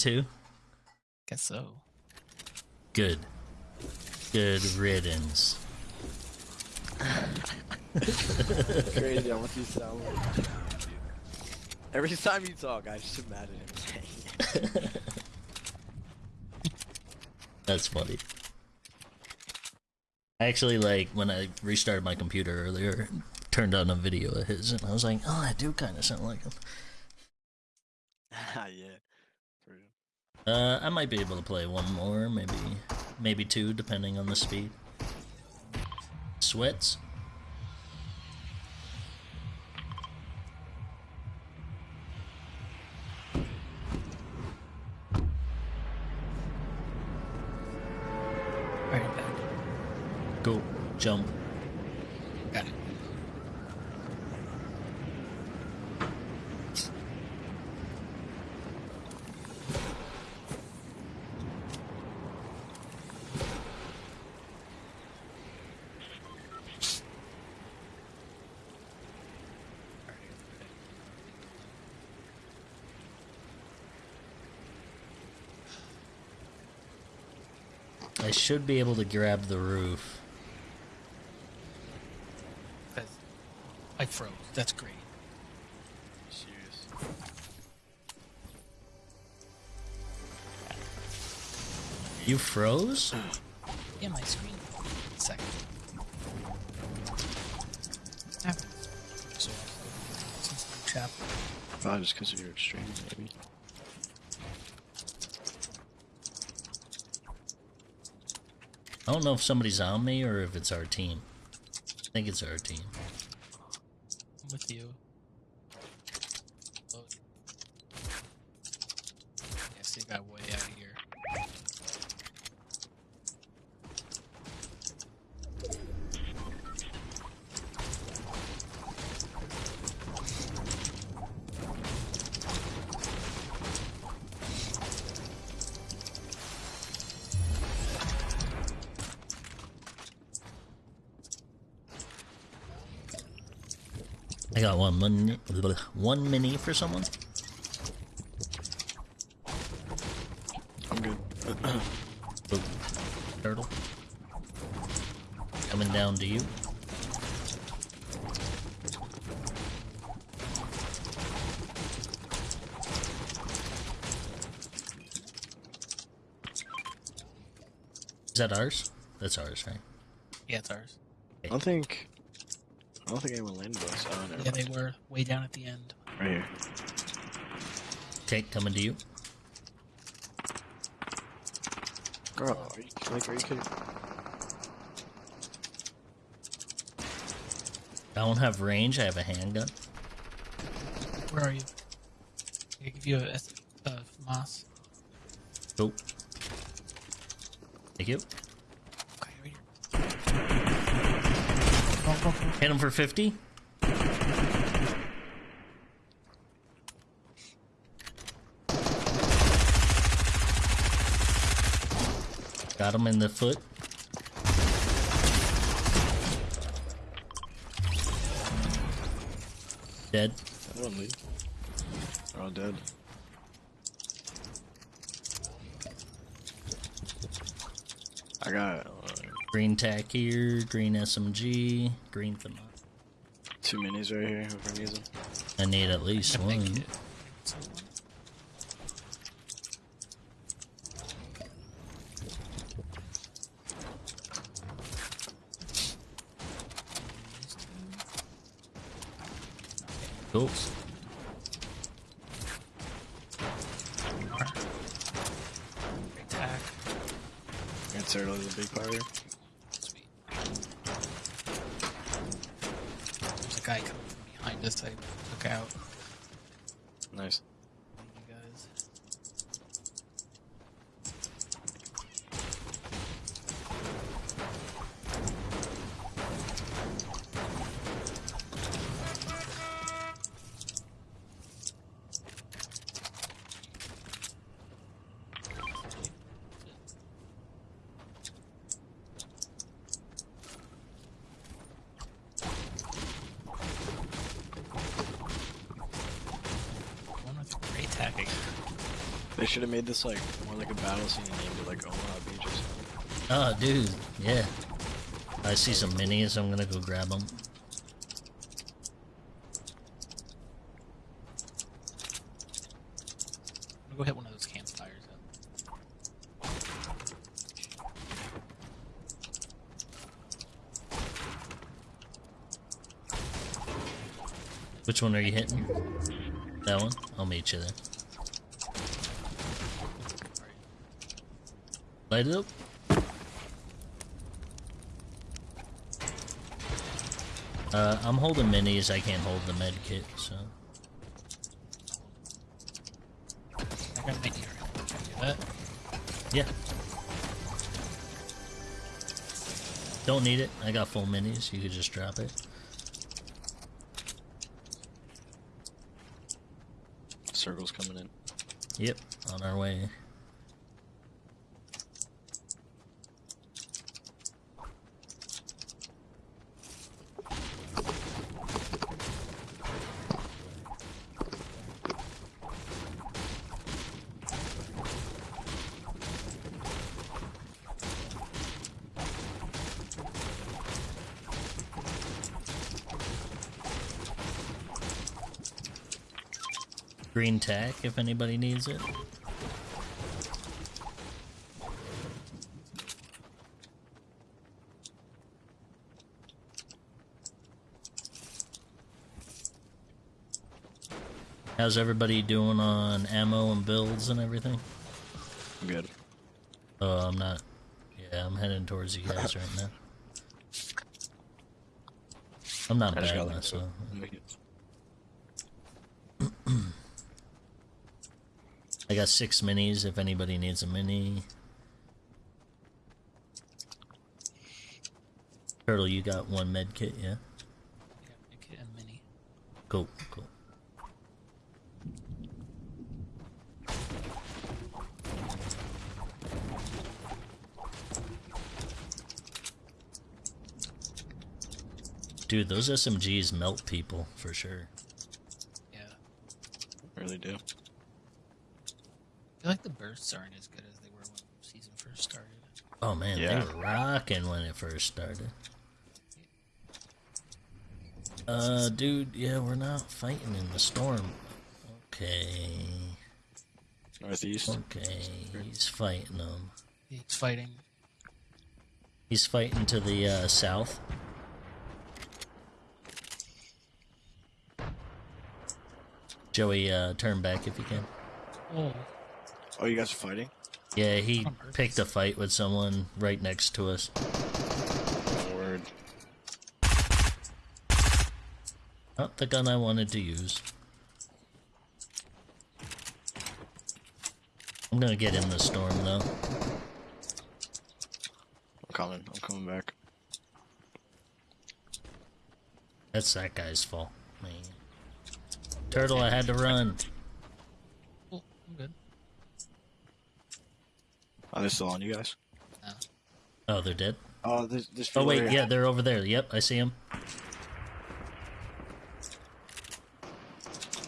too? Guess so. Good. Good riddance. Crazy how much you sound like. Every time you talk, I just imagine him saying. That's funny. I actually like when I restarted my computer earlier, turned on a video of his, and I was like, "Oh, I do kind of sound like him." yeah. Uh, I might be able to play one more, maybe, maybe two, depending on the speed. Sweats. Alright, I'm back. Go, jump. Got it. I should be able to grab the roof. That's- I froze. That's great. Serious. You froze? Yeah, my screen. Second. Happens. So, since the chapter. Probably just because of your extremes, maybe. I don't know if somebody's on me or if it's our team. I think it's our team. I'm with you. I got one mini, one mini for someone. I'm good. Oop. Turtle. Coming down to you. Is that ours? That's ours, right? Yeah, it's ours. I don't think. I don't think anyone landed us. Oh, never Yeah, they were way down at the end. Right here. Okay, coming to you. Girl, are you, like, are you kidding? I don't have range, I have a handgun. Where are you? I give you a, S- a moss. Oh. Thank you. Okay, right here. Go, go, go. Hit him for 50. Got him in the foot. Dead. I leave. They're all dead. I got Green tack here, green SMG, green thermo. two minis right here. Whoever needs them. I need at least I one. it- someone- Cool. Great tack. Turtle is a big part here. Sweet. There's a guy coming from behind us. I look out. Nice. They should have made this like more like a battle scene and named it like Omaha Beaches. Oh, dude, yeah. I see some minis. so I'm gonna go grab them. I'm gonna go hit one of those campfires up. Which one are you hitting? That one? I'll meet you there. Light it up. Uh, I'm holding minis. I can't hold the med kit, so. I got a mini area. Can I do that? Yeah. Don't need it. I got full minis. You could just drop it. Circles coming in. Yep, on our way. Green tack if anybody needs it. How's everybody doing on ammo and builds and everything? I'm Good. Oh, I'm not. Yeah, I'm heading towards you guys right now. I'm not bad myself. Got six minis if anybody needs a mini. Turtle, you got one med kit, yeah? And mini. Cool, cool. Dude, those SMGs melt people for sure. Yeah. Really do. I feel like the bursts aren't as good as they were when season first started. Oh man, Yeah. they were rocking when it first started. Uh, dude, yeah, we're not fighting in the storm. Okay, Northeast. okay, he's fighting them. He's fighting. He's fighting to the uh, south. Joey, uh, turn back if you can. Oh, Oh, you guys are fighting? Yeah, he oh, picked a fight with someone right next to us. Word. Not the gun I wanted to use. I'm gonna get in the storm though. I'm coming. I'm coming back. That's that guy's fault. Man. Turtle, I had to run. oh, I'm good. Are they still on you guys? No. Oh, they're dead? Oh, this this. Oh, wait, yeah, they're over there. Yep, I see them.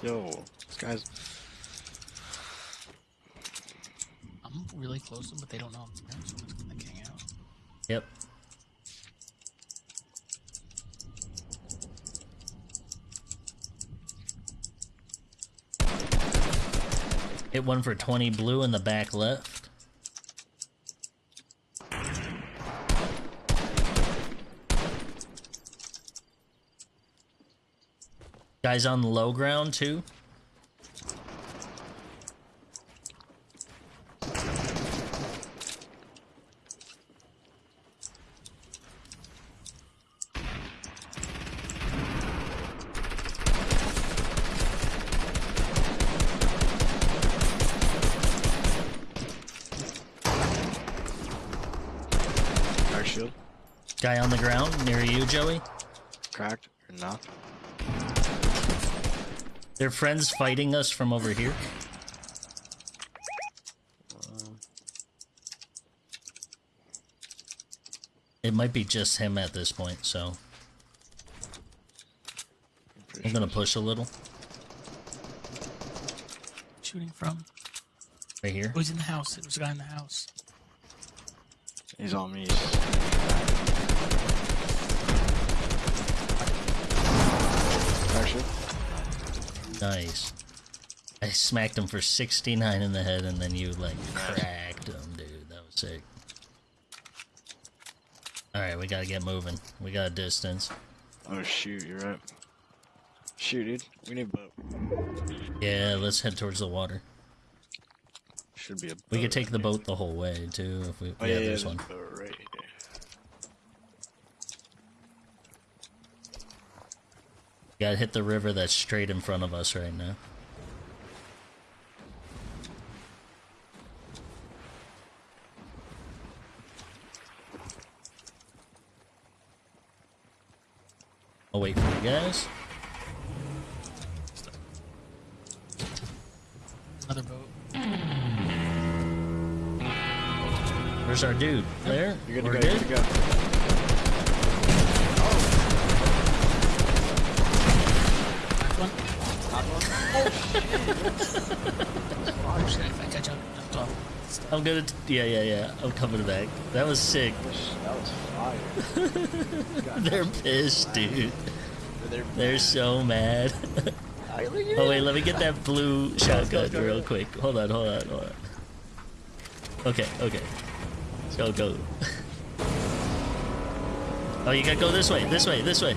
Yo, this guy's. I'm really close to them, but they don't know I'm there, so I'm just gonna hang out. Yep. Hit one for 20 blue in the back left. Guys on low ground too. Guy on the ground near you, Joey. Cracked or not? They're friends fighting us from over here. It might be just him at this point, so pretty I'm gonna. Push a little. Shooting from. Right here. Oh, he's in the house. There's a guy in the house. He's on me. Nice. I smacked him for 69 in the head and then you like cracked him, dude. That was sick. Alright, we gotta get moving. We got a distance. oh shoot, you're right. Shoot, dude, we need a boat. Yeah, let's head towards the water. Should be a. We could take the boat the whole way too if we Oh yeah, yeah, there's one. boat right here. Gotta hit the river that's straight in front of us right now. I'll wait for you guys. Another boat. Where's our dude? There? You're good to We're go. You're good to go. One. Hot one? Oh shit! I catch up. I'm gonna. Yeah, yeah, yeah. I'm coming back. That was sick. That was fire. They're pissed, dude. They're, They're so mad. oh wait, let me get that blue shotgun real quick. Hold on, hold on, hold on. Okay, okay. Let's Go, go. oh, you gotta go this way, this way, this way.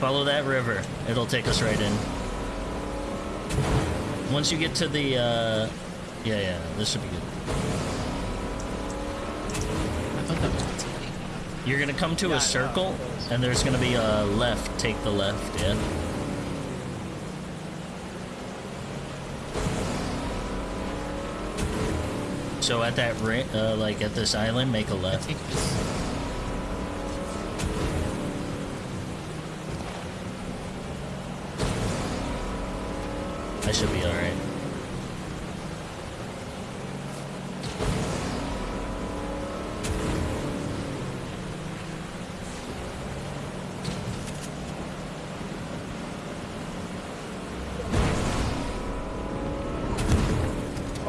Follow that river. It'll take us right in. Once you get to the, uh... Yeah, yeah, this should be good. I thought that was gonna take me. You're gonna come to Yeah, a circle, and there's gonna be a left. Take the left, yeah. So at that uh, like at this island, make a left. I should be alright.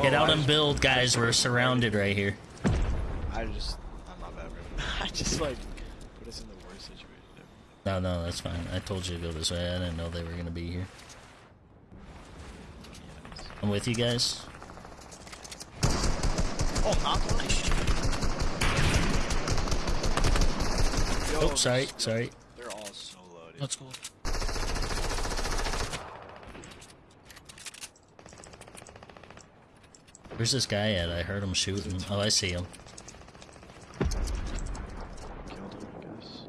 Get out and build, guys. We're surrounded right here. I just. I'm not bad. I just like put us in the worst situation. ever. No, no, that's fine. I told you to go this way. I didn't know they were gonna be here. I'm with you guys. Oh, not one. Oh, Yo, Oh, sorry, they're- sorry. They're all so low, That's Let's. Where's this guy at? I heard him shooting. Oh, I see him. Killed him, I guess.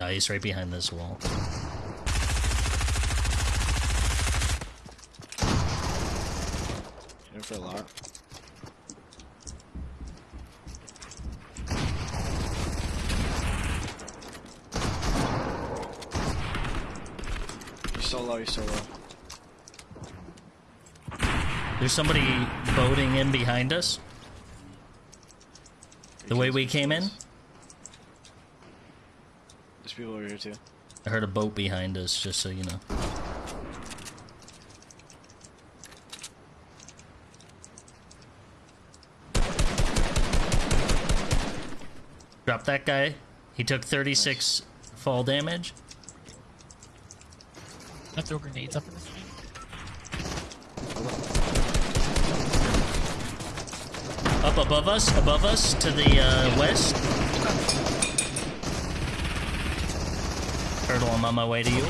Oh, he's right behind this wall. For a lot. He's so low. He's so low. There's somebody boating in behind us. The way we came in? There's people over here too. I heard a boat behind us, just so you know. Drop that guy. He took 36 fall damage. I throw grenades up in this thing? Up above us, above us, to the uh, west. Turtle, I'm on my way to you.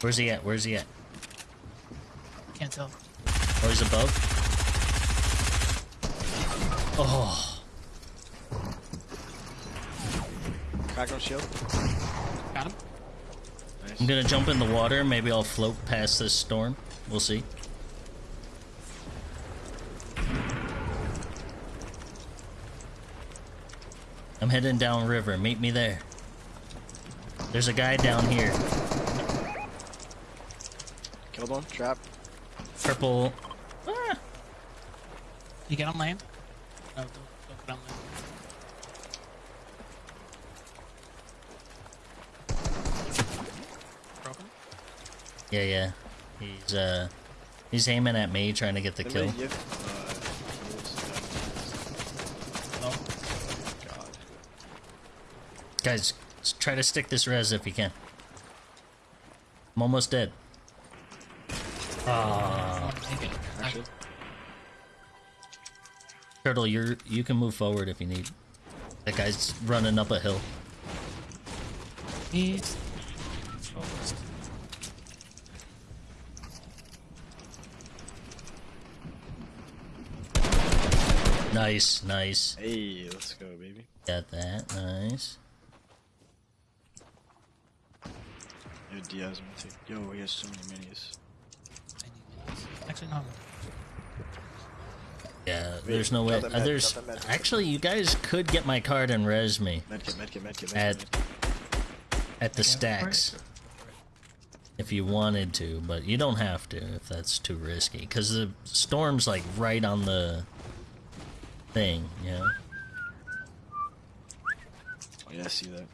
Where's he at? Where's he at? Can't tell. Oh, he's above. Oh, Crack on shield. Got him. Nice. I'm gonna jump in the water. Maybe I'll float past this storm. We'll see. I'm heading down river. Meet me there. There's a guy down here. Killed one. Trap. Purple. Ah, You get on land? No, don't, don't get on land. Broken? Yeah, yeah. He's uh, he's aiming at me, trying to get the kill. Anybody give, uh, No. God. Guys, try to stick this res if you can. I'm almost dead. I turtle, you're you can move forward if you need. That guy's running up a hill. He's focused. Nice, nice. hey, let's go, baby. Got that. Nice. Yo, Diaz, I'm gonna take. Yo, he has so many minis. I need minis. Actually, no. Yeah, there's no way. got uh, med, there's got the med. actually, you guys could get my card and res me Medkit, medkit, medkit, medkit. At- medkit. at the Okay, stacks if you wanted to, but you don't have to if that's too risky. Because the storm's like right on the thing, you know. Oh, yeah, I see that.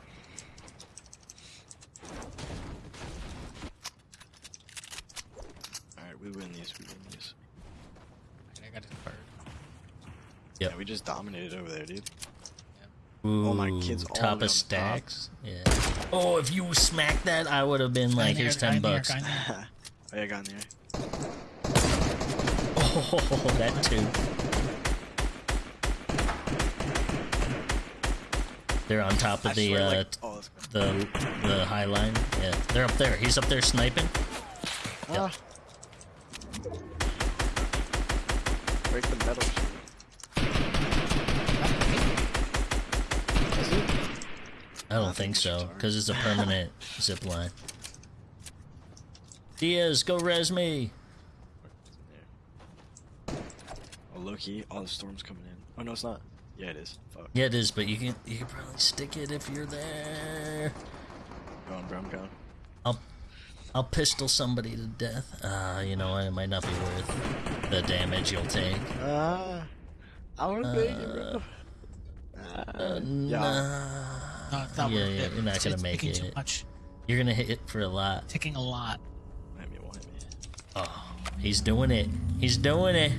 Alright, we win these, we win these. Yep. Yeah, we just dominated over there, dude. Ooh, Oh, my kid's all top of on top. stacks. Yeah. Oh, if you smacked that, I would have been Guy like, here's guy ten bucks. guy oh, yeah, got in there. Oh, that too. They're on top of I the swear, uh, like, oh, the the high line. Yeah, they're up there. He's up there sniping. Ah. I don't think so, because it's a permanent zip line. Diaz, go res me. Oh, Loki, all the storm's coming in. Oh, no, it's not. Yeah, it is. Fuck. Yeah, it is, but you can you can probably stick it if you're there. Going, bro, I'm going. I'll I'll pistol somebody to death. Uh, you know what? It might not be worth the damage you'll take. Ah. I want to make it, bro. Uh, yeah. nah. No, it's not Yeah, yeah, it. you're not It's- gonna it's make it. Too much. You're gonna hit it for a lot. Taking a lot. Hit me, won't hit me. Oh, he's doing it. He's doing it.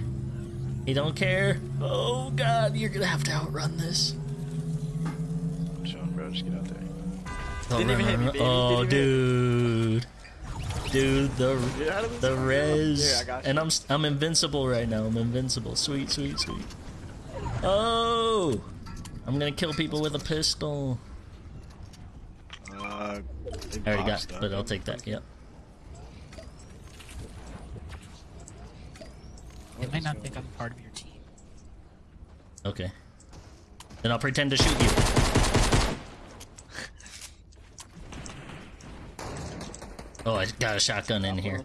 He don't care. Oh God, you're gonna have to outrun this. I'm bro. Just get out there. Oh, Didn't even hit me, baby. Oh, Didn't dude, dude, the Get out of this the res, Here, I got and I'm I'm invincible right now. I'm invincible. Sweet, sweet, sweet. Oh, I'm gonna kill people with a pistol. They I already got, boxed up. but I'll take that. Yep. They might not think I'm part of your team. Okay. Then I'll pretend to shoot you. Oh, I got a shotgun in here.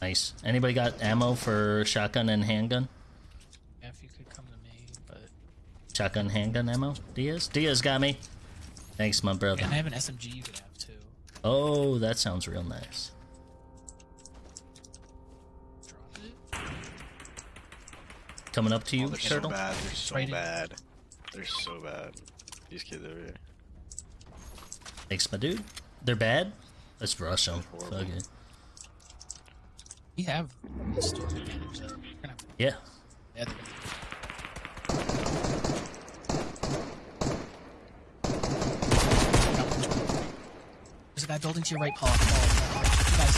Nice. Anybody got ammo for shotgun and handgun? Yeah, if you could come to me, but Shotgun, handgun ammo? Diaz? Diaz got me. Thanks, my brother. and I have an SMG you could have too. Oh, that sounds real nice. Coming up to you, Oh, they're Turtle? so bad. They're so Right bad. They're so bad. These kids over here. Thanks, my dude. They're bad? Let's rush them. Fuck it. We have storm advantage though. We're gonna have Yeah. yeah, they're gonna- There's a guy building to your right, Paul. Paul, Paul, You guys,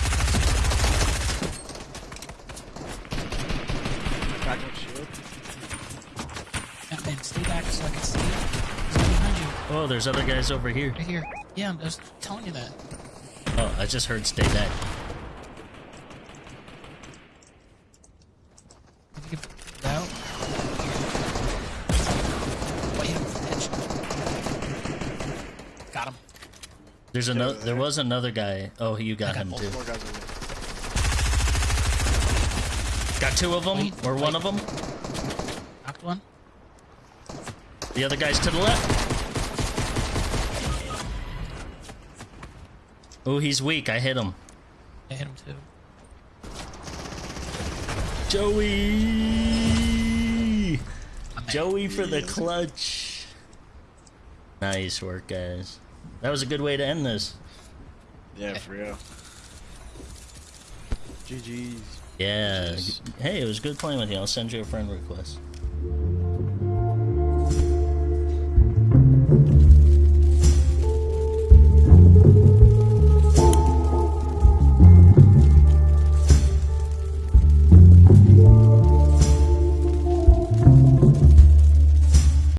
Crack one shield. yeah, man, stay back so I can see. There's behind you, Oh, there's other guys over here. right here. Yeah, I'm just telling you that. Oh, I just heard stay back. If you could put it out. Oh, yeah, edge. Got him. There's another. There there. was another guy. Oh, you got got him too. More guys over there. Got two of them, Wait, or one of them. Knocked one. The other guy's to the left. Oh, he's weak. I hit him. I hit him too. Joey. Joey for the clutch. Nice work, guys. That was a good way to end this. Yeah, for real. GG's. Yeah. Hey, it was good playing with you. I'll send you a friend request.